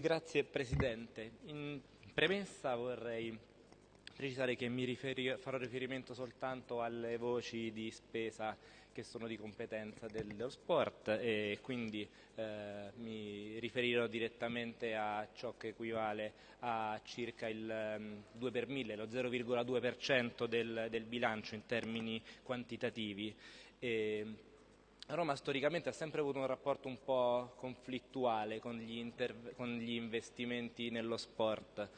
Grazie Presidente. In premessa vorrei precisare che mi riferi- farò riferimento soltanto alle voci di spesa che sono di competenza dello sport e quindi eh, mi riferirò direttamente a ciò che equivale a circa il 2 um, per 1000, lo 0,2% del, del bilancio in termini quantitativi. E, Roma storicamente ha sempre avuto un rapporto un po' conflittuale con gli, con gli, investimenti nello sport,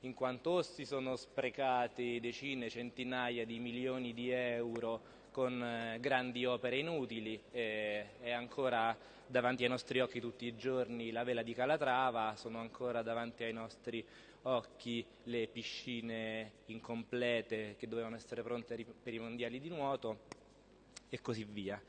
in quanto si sono sprecati decine, centinaia di milioni di euro con eh, grandi opere inutili e, e ancora davanti ai nostri occhi tutti i giorni la vela di Calatrava, sono ancora davanti ai nostri occhi le piscine incomplete che dovevano essere pronte per i mondiali di nuoto e così via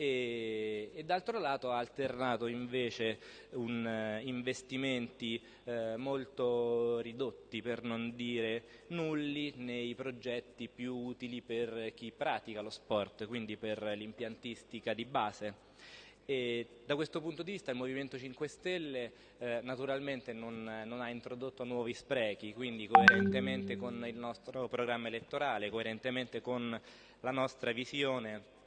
e, e d'altro lato ha alternato invece un, uh, investimenti uh, molto ridotti, per non dire nulli, nei progetti più utili per chi pratica lo sport, quindi per l'impiantistica di base. E da questo punto di vista il Movimento 5 Stelle eh, naturalmente non, non, ha introdotto nuovi sprechi, quindi coerentemente con il nostro programma elettorale, coerentemente con la nostra visione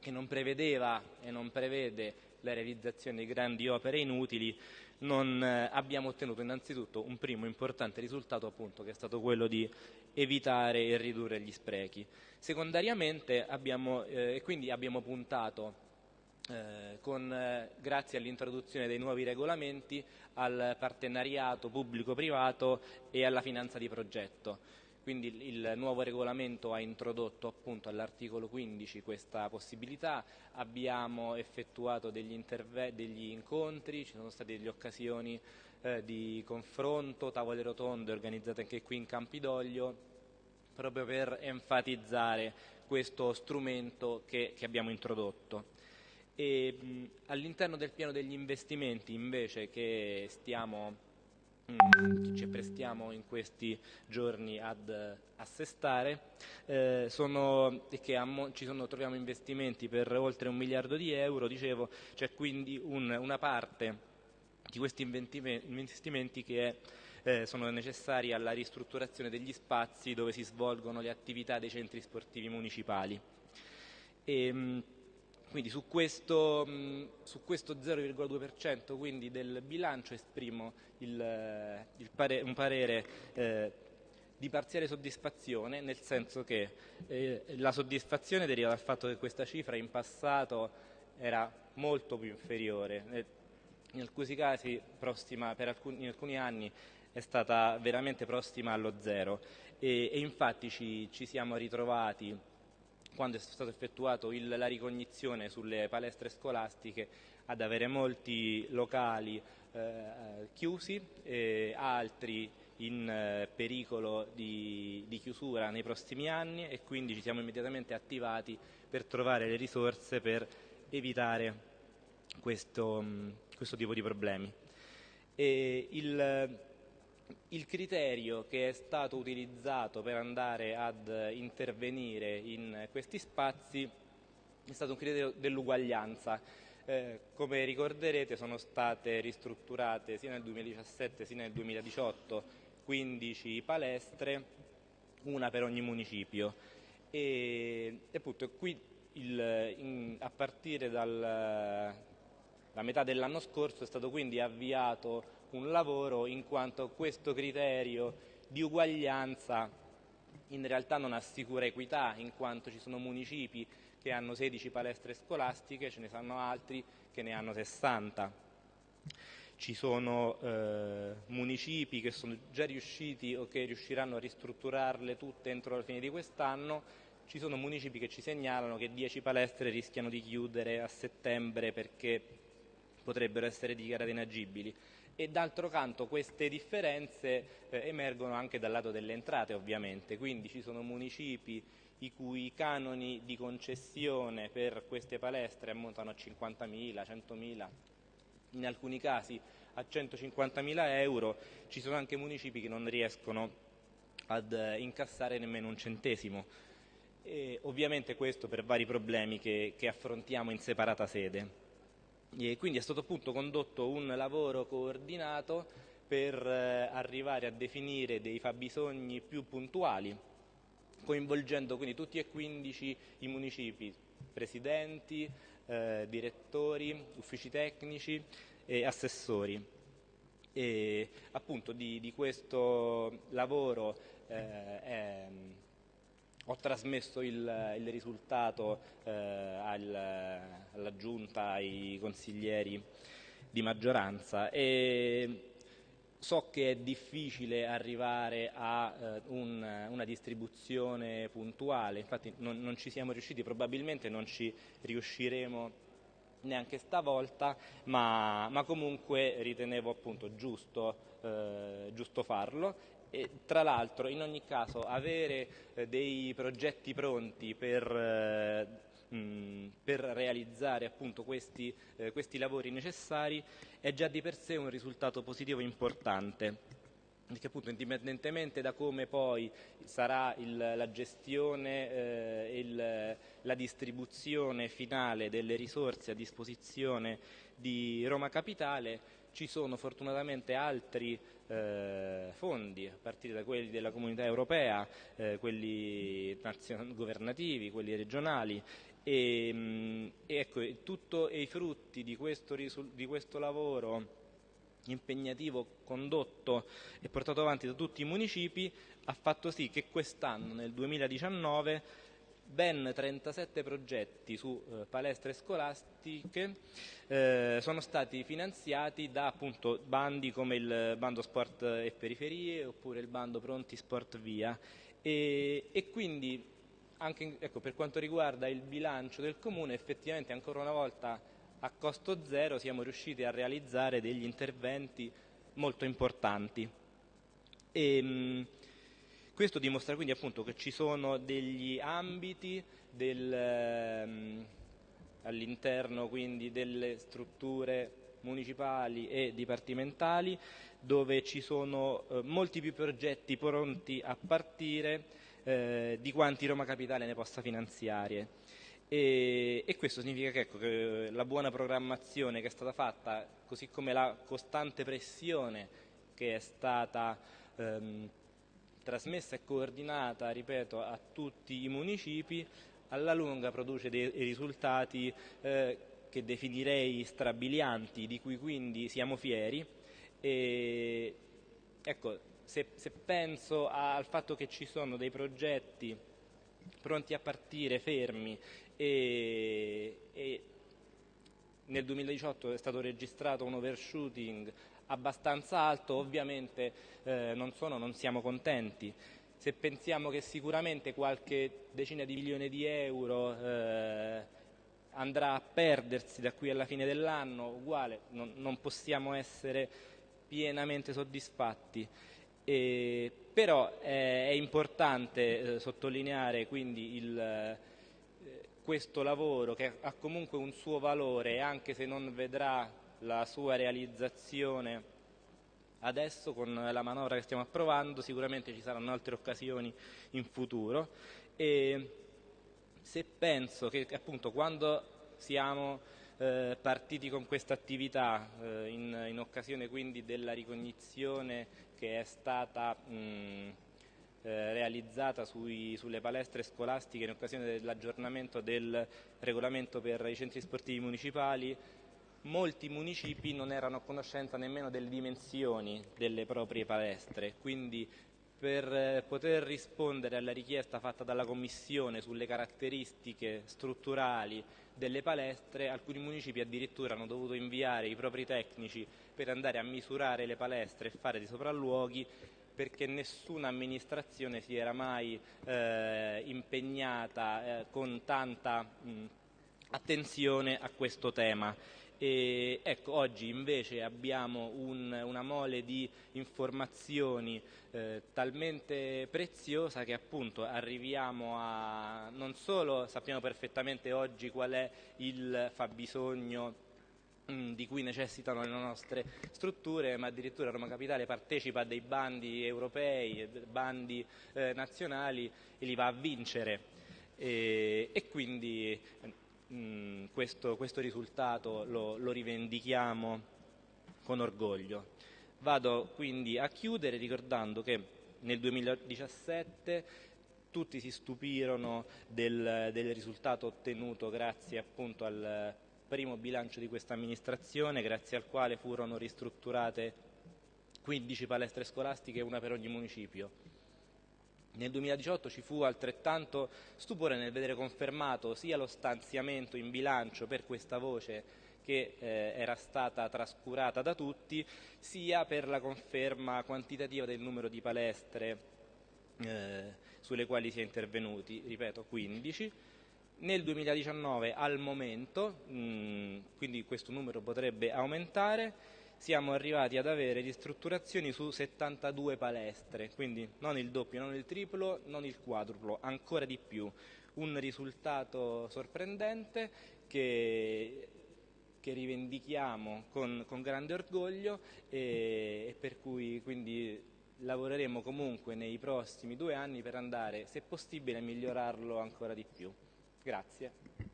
che non prevedeva e non prevede la realizzazione di grandi opere inutili, non eh, abbiamo ottenuto innanzitutto un primo importante risultato appunto che è stato quello di evitare e ridurre gli sprechi. Secondariamente abbiamo, eh, quindi abbiamo puntato eh, con, eh, grazie all'introduzione dei nuovi regolamenti al partenariato pubblico-privato e alla finanza di progetto. Quindi il nuovo regolamento ha introdotto all'articolo 15 questa possibilità, abbiamo effettuato degli, degli incontri, ci sono state delle occasioni eh, di confronto, tavole rotonde organizzate anche qui in Campidoglio, proprio per enfatizzare questo strumento che, che abbiamo introdotto. all'interno del piano degli investimenti invece che stiamo ci apprestiamo in questi giorni ad assestare, eh, sono, che ammo, ci sono, troviamo investimenti per oltre un miliardo di euro, dicevo, c'è quindi un, una parte di questi investimenti che è, eh, sono necessari alla ristrutturazione degli spazi dove si svolgono le attività dei centri sportivi municipali. E, mh, quindi su questo, questo 0,2% quindi del bilancio esprimo il, il pare, un parere eh, di parziale soddisfazione, nel senso che eh, la soddisfazione deriva dal fatto che questa cifra in passato era molto più inferiore, in alcuni casi prossima, per alcuni, in alcuni anni è stata veramente prossima allo zero. E, e infatti ci, ci siamo ritrovati quando è stato effettuato il, la ricognizione sulle palestre scolastiche ad avere molti locali eh, chiusi e altri in eh, pericolo di, di, chiusura nei prossimi anni e quindi ci siamo immediatamente attivati per trovare le risorse per evitare questo, questo tipo di problemi. E il, il criterio che è stato utilizzato per andare ad intervenire in questi spazi è stato un criterio dell'uguaglianza. Eh, come ricorderete sono state ristrutturate sia nel 2017 sia nel 2018 15 palestre, una per ogni municipio. E, appunto qui il, in, a partire dalla metà dell'anno scorso è stato quindi avviato un lavoro in quanto questo criterio di uguaglianza in realtà non assicura equità in quanto ci sono municipi che hanno 16 palestre scolastiche, ce ne sono altri che ne hanno 60. Ci sono eh, municipi che sono già riusciti o che riusciranno a ristrutturarle tutte entro la fine di quest'anno, ci sono municipi che ci segnalano che 10 palestre rischiano di chiudere a settembre perché potrebbero essere dichiarate inagibili e d'altro canto queste differenze eh, emergono anche dal lato delle entrate ovviamente, quindi ci sono municipi i cui canoni di concessione per queste palestre ammontano a 50.000, 100.000, in alcuni casi a 150.000 euro, ci sono anche municipi che non riescono ad eh, incassare nemmeno un centesimo. E ovviamente questo per vari problemi che, che affrontiamo in separata sede. E quindi è stato appunto condotto un lavoro coordinato per eh, arrivare a definire dei fabbisogni più puntuali, coinvolgendo quindi tutti e 15 i municipi, presidenti, eh, direttori, uffici tecnici e assessori. E appunto di, di questo lavoro eh, è, ho trasmesso il, il risultato eh, al, alla giunta, ai consiglieri di maggioranza e so che è difficile arrivare a eh, un, una distribuzione puntuale, infatti non, non, ci siamo riusciti, probabilmente non ci riusciremo neanche stavolta, ma, ma comunque ritenevo appunto giusto, eh, giusto farlo e tra l'altro in ogni caso avere eh, dei progetti pronti per, eh, mh, per realizzare appunto questi, eh, questi lavori necessari è già di per sé un risultato positivo importante perché appunto indipendentemente da come poi sarà il, la gestione e eh, la distribuzione finale delle risorse a disposizione di Roma Capitale, ci sono fortunatamente altri eh, fondi, a partire da quelli della comunità europea, eh, quelli governativi, quelli regionali. E, mm, e ecco, tutto, e i frutti di questo, di questo lavoro impegnativo condotto e portato avanti da tutti i municipi ha fatto sì che quest'anno, nel 2019, ben 37 progetti su eh, palestre scolastiche eh, sono stati finanziati da appunto, bandi come il bando sport e periferie oppure il bando pronti sport via e, e quindi anche ecco, per quanto riguarda il bilancio del comune effettivamente ancora una volta a costo zero siamo riusciti a realizzare degli interventi molto importanti. E, mh, questo dimostra quindi appunto che ci sono degli ambiti del, um, all'interno quindi delle strutture municipali e dipartimentali dove ci sono eh, molti più progetti pronti a partire eh, di quanti Roma Capitale ne possa finanziare. E, e questo significa che, ecco, che, la buona programmazione che è stata fatta, così come la costante pressione che è stata ehm, trasmessa e coordinata, ripeto, a tutti i municipi, alla lunga produce dei risultati eh, che definirei strabilianti, di cui quindi siamo fieri. E, ecco, se, se penso al fatto che ci sono dei progetti pronti a partire, fermi e, e nel 2018 è stato registrato un overshooting abbastanza alto, ovviamente eh, non, sono, non siamo contenti. Se pensiamo che sicuramente qualche decina di milioni di euro eh, andrà a perdersi da qui alla fine dell'anno, uguale, non, non possiamo essere pienamente soddisfatti. E, però eh, è importante eh, sottolineare quindi il questo lavoro che ha comunque un suo valore anche se non vedrà la sua realizzazione. Adesso con la manovra che stiamo approvando sicuramente ci saranno altre occasioni in futuro. E se penso che appunto quando siamo eh, partiti con questa attività eh, in, in, occasione quindi della ricognizione che è stata mh, eh, realizzata sui, sulle palestre scolastiche in occasione dell'aggiornamento del regolamento per i centri sportivi municipali, molti municipi non erano a conoscenza nemmeno delle dimensioni delle proprie palestre, quindi per eh, poter rispondere alla richiesta fatta dalla Commissione sulle caratteristiche strutturali delle palestre, alcuni municipi addirittura hanno dovuto inviare i propri tecnici per andare a misurare le palestre e fare dei sopralluoghi perché nessuna amministrazione si era mai eh, impegnata eh, con tanta mh, attenzione a questo tema. E, ecco, oggi invece abbiamo un, una mole di informazioni eh, talmente preziosa che appunto arriviamo a non solo sappiamo perfettamente oggi qual è il fabbisogno Mm, di cui necessitano le nostre strutture, ma addirittura Roma Capitale partecipa a dei bandi europei, bandi eh, nazionali e li va a vincere e, e quindi mh, mm, questo, questo, risultato lo, lo, rivendichiamo con orgoglio. Vado quindi a chiudere ricordando che nel 2017 tutti si stupirono del, del risultato ottenuto grazie appunto al primo bilancio di questa amministrazione, grazie al quale furono ristrutturate 15 palestre scolastiche, una per ogni municipio. Nel 2018 ci fu altrettanto stupore nel vedere confermato sia lo stanziamento in bilancio per questa voce che eh, era stata trascurata da tutti, sia per la conferma quantitativa del numero di palestre eh, sulle quali si è intervenuti, ripeto 15. Nel 2019 al momento, mh, quindi questo numero potrebbe aumentare, siamo arrivati ad avere ristrutturazioni su 72 palestre, quindi non il doppio, non il triplo, non il quadruplo, ancora di più. Un risultato sorprendente che che rivendichiamo con, con grande orgoglio e, e, per cui quindi lavoreremo comunque nei prossimi due anni per andare, se possibile, a migliorarlo ancora di più. Grazie.